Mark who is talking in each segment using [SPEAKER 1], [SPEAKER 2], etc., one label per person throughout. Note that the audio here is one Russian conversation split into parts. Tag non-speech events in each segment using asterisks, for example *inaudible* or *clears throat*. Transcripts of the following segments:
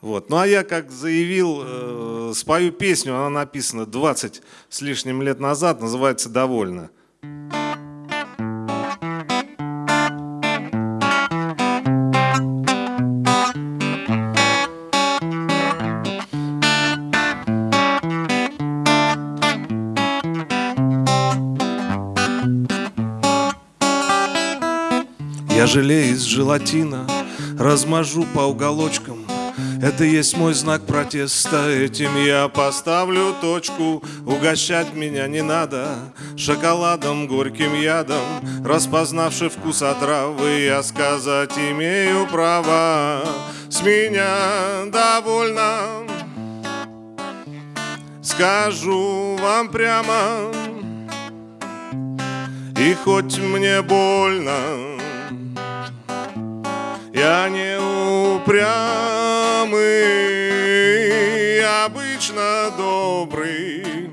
[SPEAKER 1] Вот. Ну а я, как заявил, э, спою песню, она написана 20 с лишним лет назад, называется «Довольно». Я желе из желатина размажу по уголочкам это есть мой знак протеста, этим я поставлю точку. Угощать меня не надо шоколадом, горьким ядом. Распознавши вкус отравы, я сказать имею право. С меня довольно. Скажу вам прямо. И хоть мне больно Я не упрямый, обычно добрый,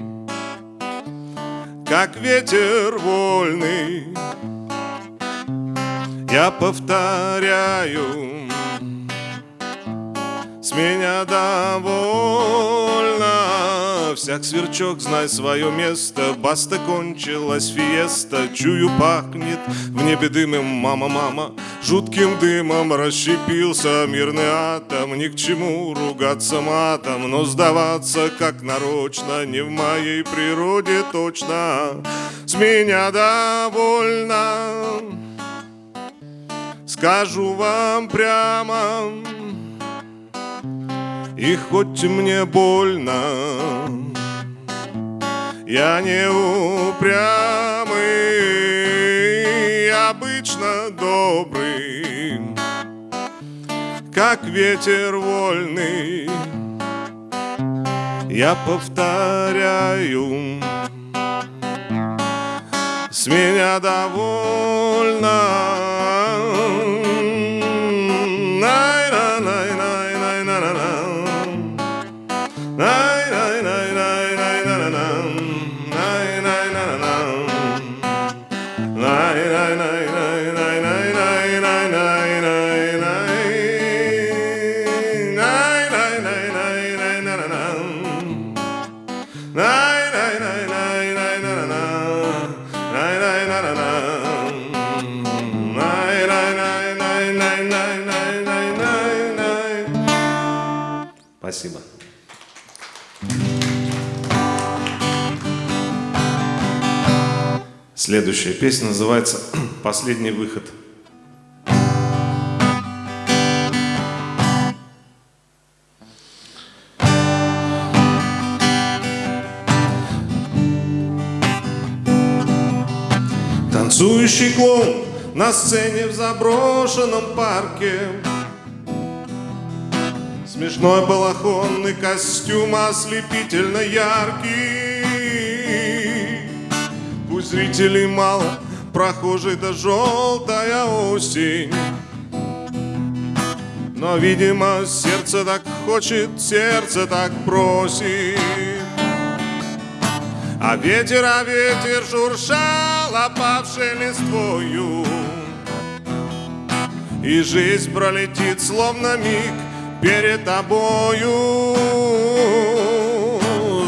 [SPEAKER 1] как ветер вольный. Я повторяю, с меня довольно всяк сверчок, знай свое место. Баста кончилась фиеста Чую, пахнет. В небе дымом Мама, мама, жутким дымом Расщепился мирный атом. Ни к чему ругаться матом Но сдаваться как нарочно Не в моей природе точно. С меня довольно. Скажу вам прямо и хоть мне больно, я не упрямый, обычно добрый, как ветер вольный. Я повторяю, с меня довольно. Спасибо. Следующая песня называется «Последний выход». Танцующий клоун на сцене в заброшенном парке. Смешной балахонный костюм ослепительно яркий. Пусть зрителей мало, прохожий да желтая осень. Но, видимо, сердце так хочет, сердце так просит. А ветер, а ветер шуршал опавшей листвою И жизнь пролетит, словно миг перед тобою.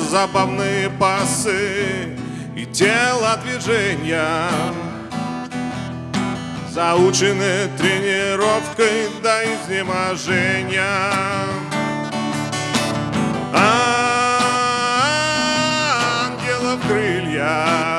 [SPEAKER 1] Забавные пасы и телодвижения Заучены тренировкой до изнеможения. Ангелов крылья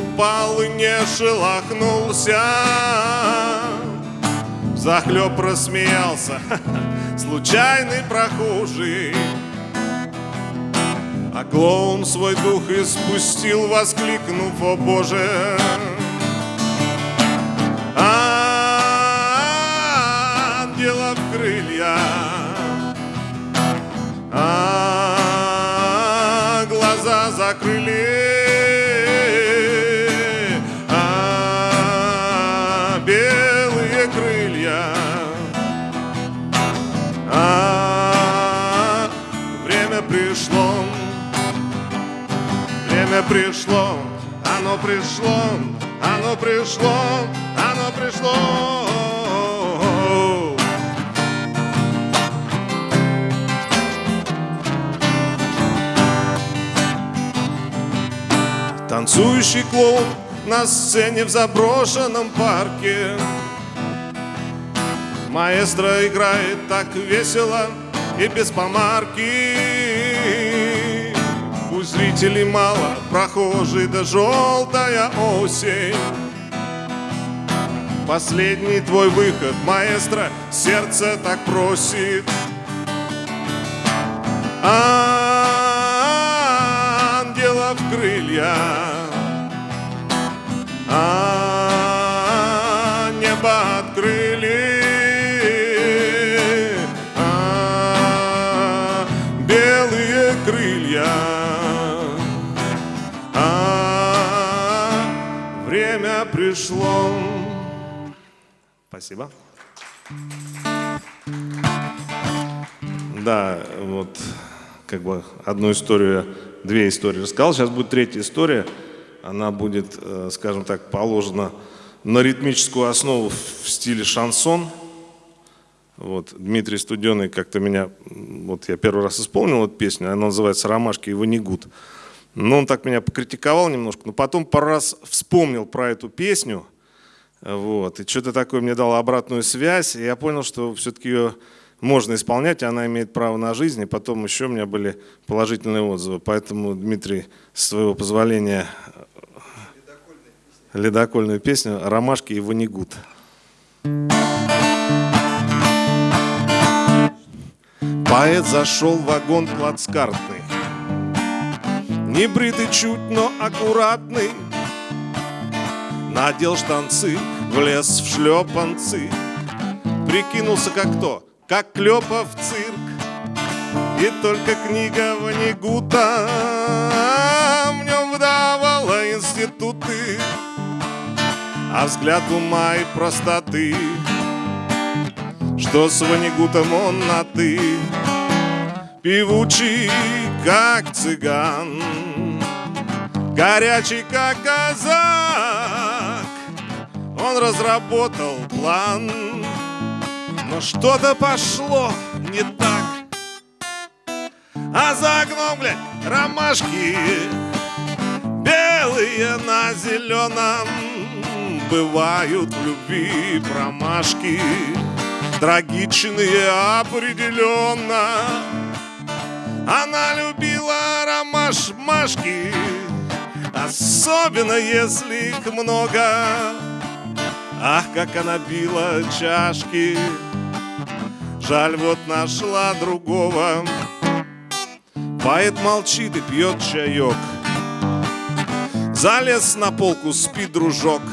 [SPEAKER 1] упал не шелохнулся. Захлеб рассмеялся *laughs* случайный прохожий. А клоун свой дух испустил, воскликнув, о боже, крылья. А глаза закрыли время пришло оно пришло оно пришло оно пришло. Танцующий клоун на сцене в заброшенном парке. Маэстро играет так весело и без помарки Зрителей мало, прохожий да желтая осень. Последний твой выход, маэстро, сердце так просит. Ангелов Спасибо. Да, вот как бы одну историю, две истории рассказал. Сейчас будет третья история она будет, э, скажем так, положена на ритмическую основу в стиле шансон. Вот, Дмитрий Студеный как-то меня, вот я первый раз исполнил эту песню, она называется «Ромашки и ванигут». Но он так меня покритиковал немножко, но потом пару раз вспомнил про эту песню, вот, и что-то такое мне дало обратную связь, и я понял, что все-таки ее можно исполнять, она имеет право на жизнь, и потом еще у меня были положительные отзывы. Поэтому, Дмитрий, с твоего позволения, ледокольную песню «Ромашки и ванигут». Поэт зашел в вагон плацкартный, Не бритый чуть, но аккуратный, Надел штанцы, влез в шлепанцы, Прикинулся как кто, как Клёпов цирк, И только книга Ванигута В нем выдавала институты. А взгляд ума и простоты Что с Ванигутом он на «ты» Певучий, как цыган Горячий, как казак Он разработал план. Но что-то пошло не так. А за окном, блядь, ромашки Белые на зеленом. Бывают в любви промашки Трагичные определенно. Она любила ромашмашки Особенно если их много Ах, как она била чашки. Жаль, вот нашла другого. Поэт молчит и пьет чаек. Залез на полку, спи, дружок.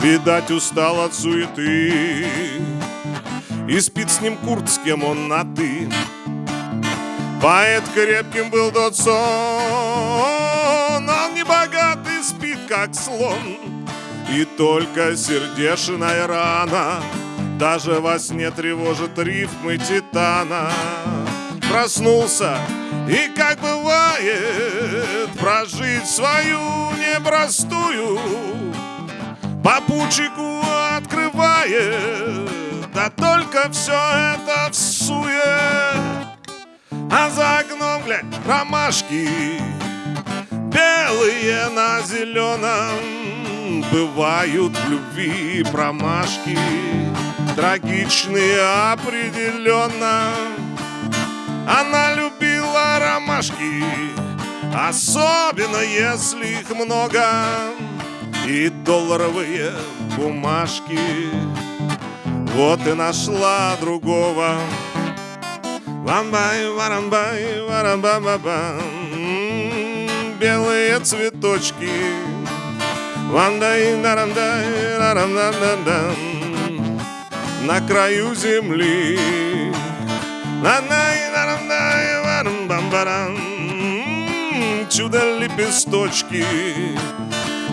[SPEAKER 1] Видать, устал от суеты. И спит с ним Курт, с кем он на «ты» Поэт крепким был тот сон. Он не богатый, спит как слон И только сердечная рана Даже во сне тревожит рифмы титана. Проснулся и, как бывает, Прожить свою непростую Попутчику открывает. Да только все это в суе. А за окном, глядь, ромашки Белые на зеленом Бывают в любви промашки Трагичные определенно Она любила ромашки Особенно если их много и долларовые бумажки. Вот и нашла другого. Вамбай, варамбай, варамбамбам, белые цветочки. Вандай, нарандай, нарамдам, на краю земли. Нандай, нарамдай, варамбамбарам, чудо-лепесточки.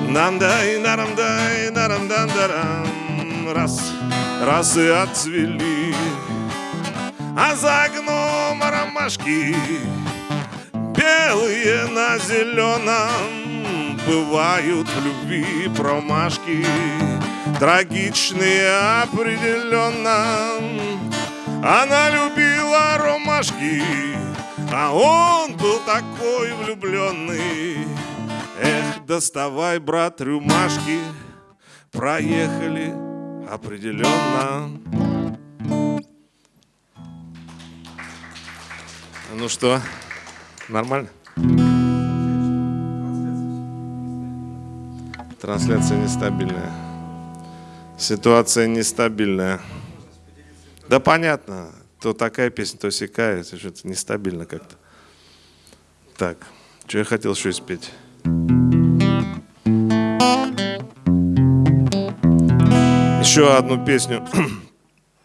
[SPEAKER 1] Нам-дай, нарам-дай, нарам-дан-дарам. Раз, раз и отцвели. А за окном ромашки Белые на зеленом Бывают в любви промашки. Трагичные определенно. Она любила ромашки А он был такой влюбленный. Эх, доставай, брат, рюмашки. Проехали определенно. Ну что, нормально? Трансляция нестабильная. Ситуация нестабильная. Да понятно, то такая песня, то сякая, что-то нестабильно как-то. Так, что я хотел еще спеть? Еще одну песню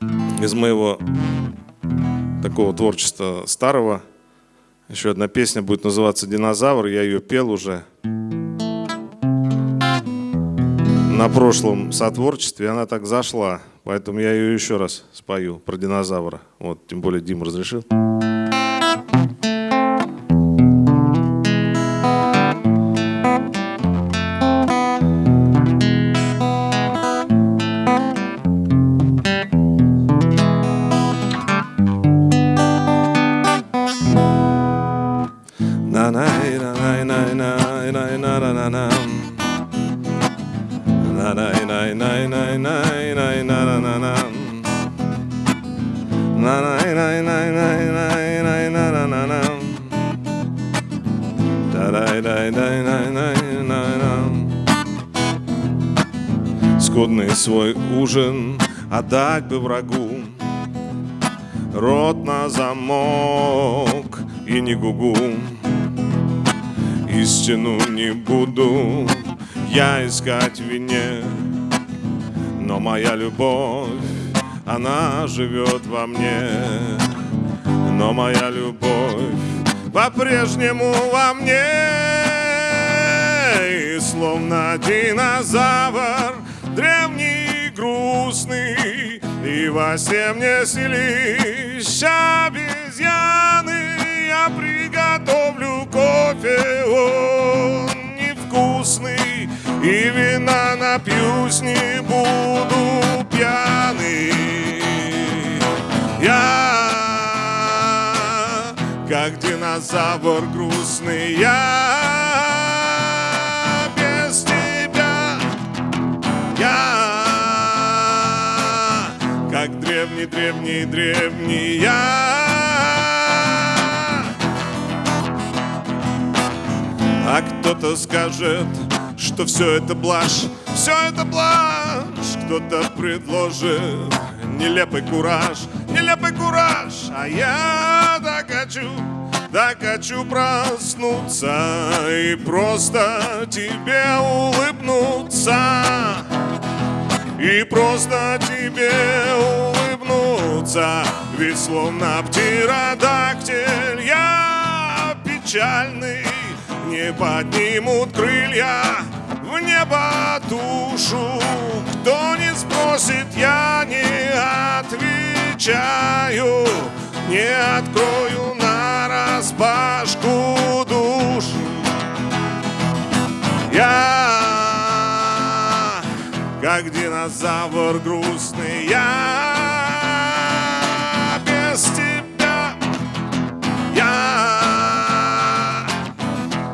[SPEAKER 1] *clears throat* из моего такого творчества старого. Еще одна песня будет называться «Динозавр». Я ее пел уже на прошлом сотворчестве. Она так зашла, поэтому я ее еще раз спою про динозавра. Вот, тем более Дим разрешил. Скудный свой ужин отдать бы врагу Рот на замок и не гугу Истину не буду я искать в вине Но моя любовь, она живет во мне. Но моя любовь по-прежнему во мне. И словно динозавр древний, грустный И во сне мне селищ обезьяны Я приготовлю кофе, он невкусный И вина напьюсь, не буду пьяный как динозавр грустный Я. Без тебя Я как древний, древний, древний Я. А кто-то скажет, что все это блажь Все это блажь. Кто-то предложит нелепый кураж Нелепый кураж А я так хочу так хочу проснуться и просто тебе улыбнуться. И просто тебе улыбнуться Ведь словно птеродактиль я печальный. Не поднимут крылья в небо душу Кто не спросит, я не отвечаю Не открою на распашку душ. Я как динозавр грустный Я без тебя. Я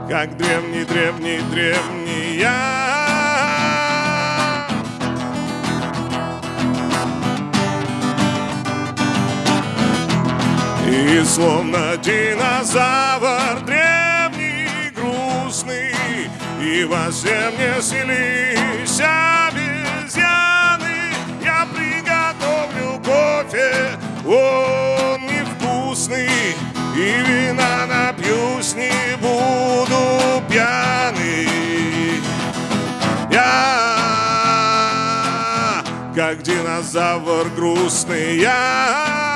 [SPEAKER 1] как древний, древний, древний я И словно динозавр древний, грустный И во всем не селись обезьяны. Я приготовлю кофе, он невкусный И вина напьюсь, не буду пьяный. Я как динозавр грустный Я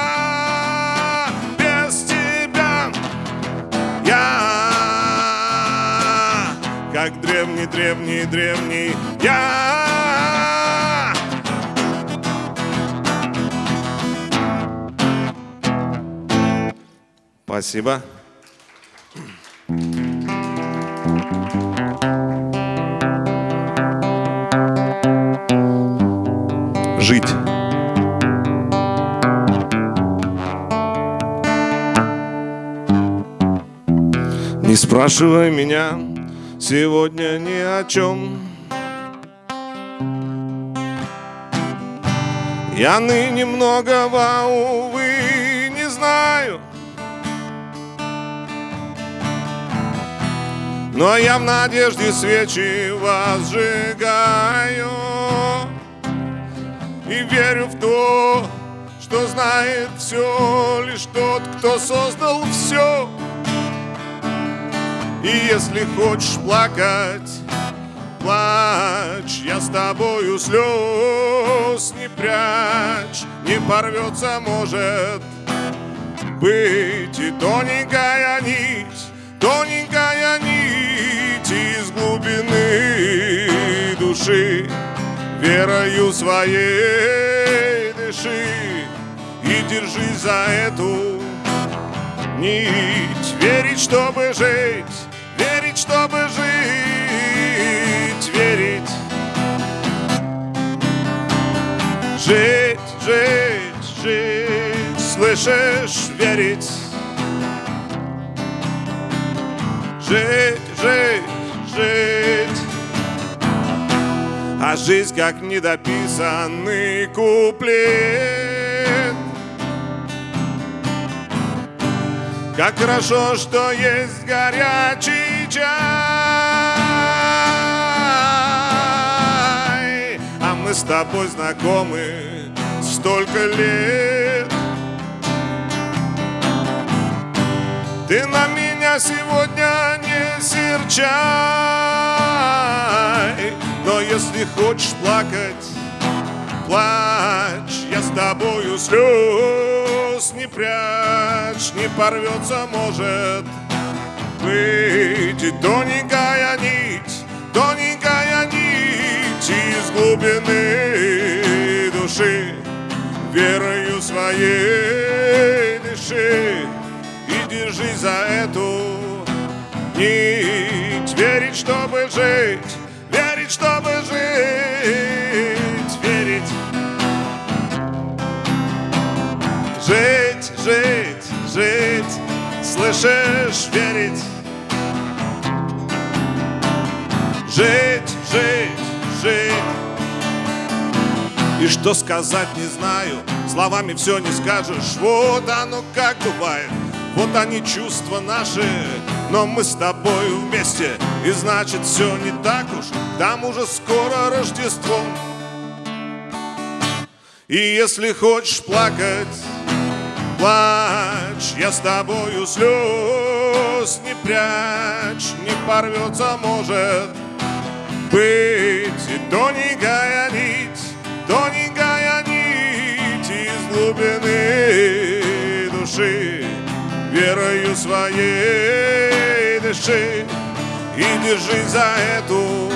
[SPEAKER 1] как древний, древний, древний я. Спасибо. Жить. Не спрашивай меня сегодня ни о чем. Я ныне многого, увы, не знаю. Но я в надежде свечи возжигаю И верю в то, что знает все Лишь тот, кто создал все И если хочешь плакать, плачь Я с тобою слез не прячь. Не порвется, может быть И тоненькая нить Тоненькая нить из глубины души. Верою своей дыши И держись за эту нить. Верить, чтобы жить чтобы жить Верить Жить, жить, жить Слышишь, верить жить, жить, жить. А жизнь как недописанный куплет. Как хорошо, что есть горячий чай, а мы с тобой знакомы столько лет. Ты на меня сегодня не серчай. Но если хочешь плакать, плачь. Я с тобою слез не прячь Не порвется, может быть И тоненькая нить, тоненькая нить Из глубины души Верою своей дыши. Держись за эту нить. Верить, чтобы жить, верить, чтобы жить Верить. Жить, жить, жить Слышишь, верить? Жить, жить, жить. И что сказать не знаю Словами все не скажешь. Вот оно как бывает вот они чувства наши, но мы с тобою вместе И значит все не так уж, там уже скоро Рождество. И если хочешь плакать, плачь Я с тобою слез не прячь Не порвется, может быть И тоненькая нить, тоненькая нить Из глубины души верою своей дыши И держи за эту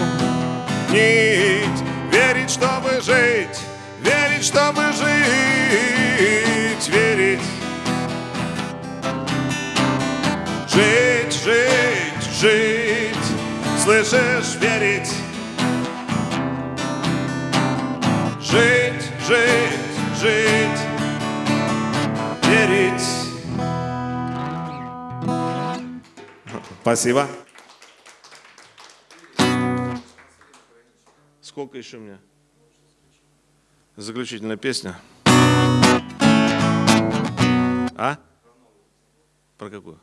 [SPEAKER 1] нить. Верить, чтобы жить, верить, чтобы жить Верить жить, Слышишь, верить Жить, жить, жить Верить Спасибо. Сколько еще у меня? Заключительная песня. А? Про какую?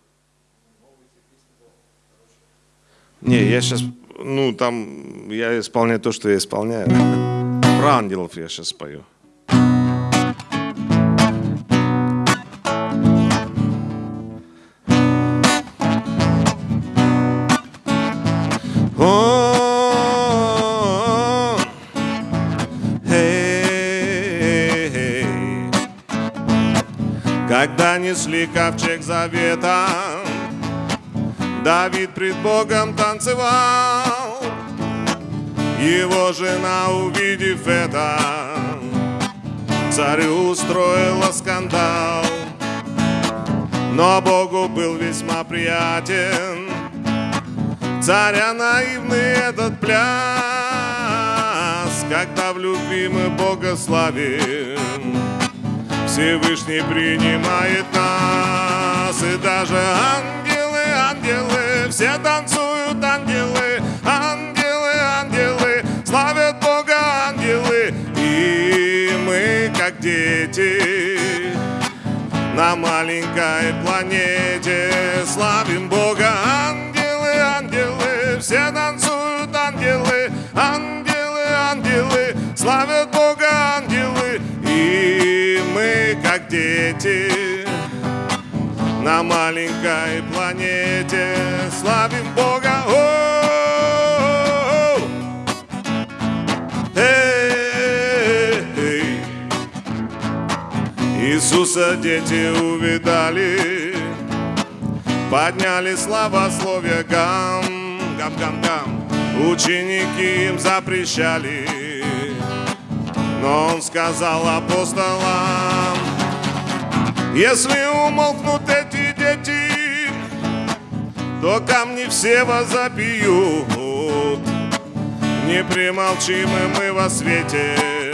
[SPEAKER 1] Не, я сейчас, ну там, я исполняю то, что я исполняю. Про ангелов я сейчас спою. Когда несли ковчег завета, Давид пред Богом танцевал. Его жена, увидев это, царю устроила скандал. Но Богу был весьма приятен Царя наивный этот пляс Когда в любви мы Бога славим Всевышний принимает нас И даже дети На маленькой планете. Славим Бога, о Иисуса дети увидали, подняли славословие гам, гам, гам, гам. Ученики им запрещали, но он сказал апостолам, если умолкнут эти дети, то камни все возопьют. Не примолчим мы во свете,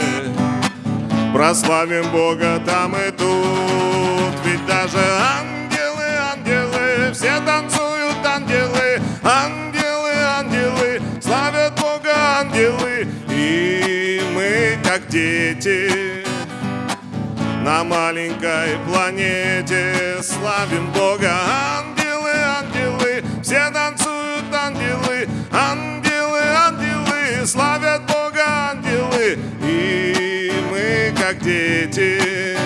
[SPEAKER 1] Прославим Бога там и тут Ведь даже ангелы, ангелы Все танцуют ангелы Ангелы, ангелы Славят Бога ангелы И мы как дети На маленькой планете Славим Бога. Ангелы, ангелы Все танцуют ангелы. Ангелы, ангелы Славят Бога ангелы. И как дети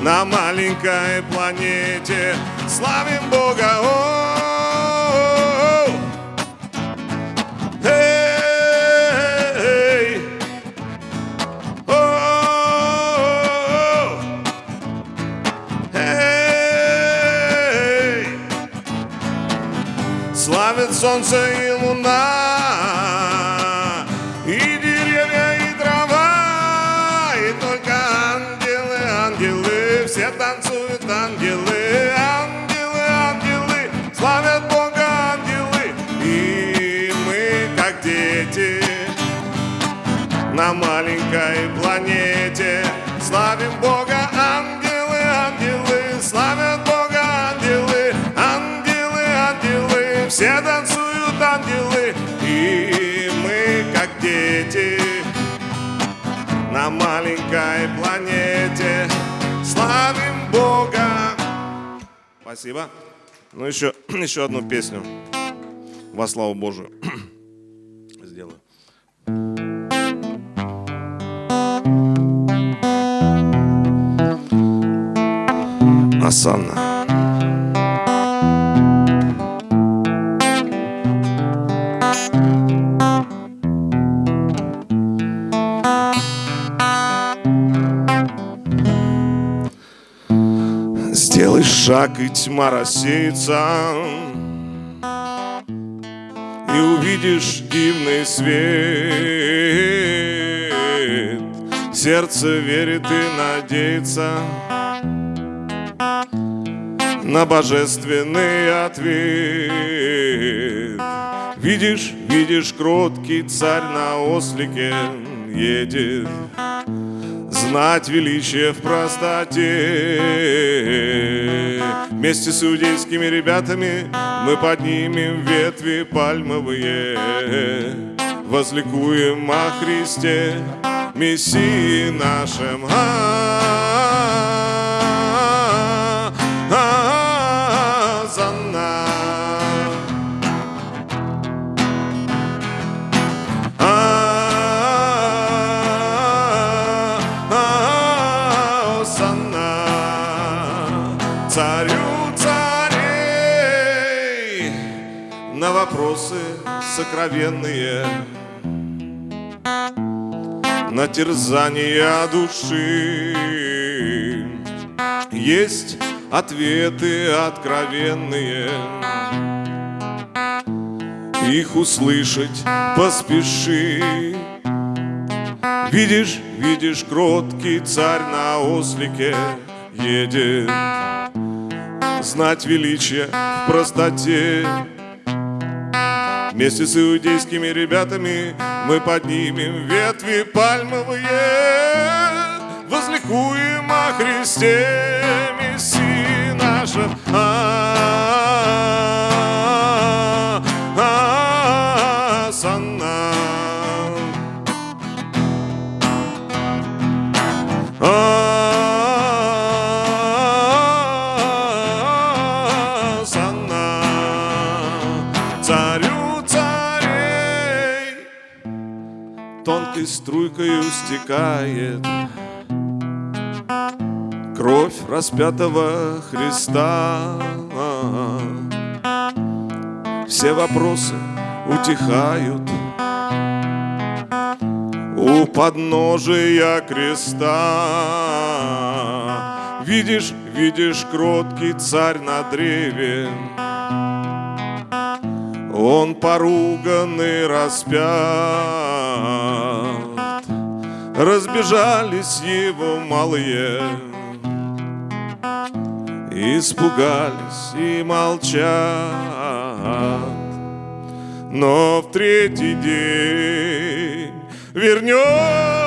[SPEAKER 1] На маленькой планете Славим Бога. -о солнце и луна ангелы, ангелы, ангелы, славят Бога ангелы, и мы, как дети, на маленькой планете, славим Бога, ангелы, ангелы, славят Бога ангелы, ангелы, ангелы, все танцуют ангелы, и мы, как дети, на маленькой планете, славим Бога. Спасибо. Ну, еще, *clears throat* еще одну песню во славу Божию *clears throat* сделаю. Асанна. Шаг, и тьма рассеется. И увидишь дивный свет. Сердце верит и надеется На божественный ответ. Видишь, видишь, кроткий царь на ослике едет. Знать величие в простоте Вместе с иудейскими ребятами Мы поднимем ветви пальмовые. Возликуем о Христе Мессии нашем. А вопросы сокровенные На терзание души Есть ответы откровенные их услышать поспеши. Видишь, видишь, кроткий царь на ослике едет, Знать величие в простоте. Вместе с иудейскими ребятами мы поднимем ветви пальмовые, Возликуем о Христе, Мессии наша. Санна. Тонкой струйкою стекает. Кровь распятого Христа. Все вопросы утихают. У подножия креста Видишь, видишь, кроткий царь на древе. Он поруганный распят Разбежались его малые. Испугались и молчат. Но в третий день вернется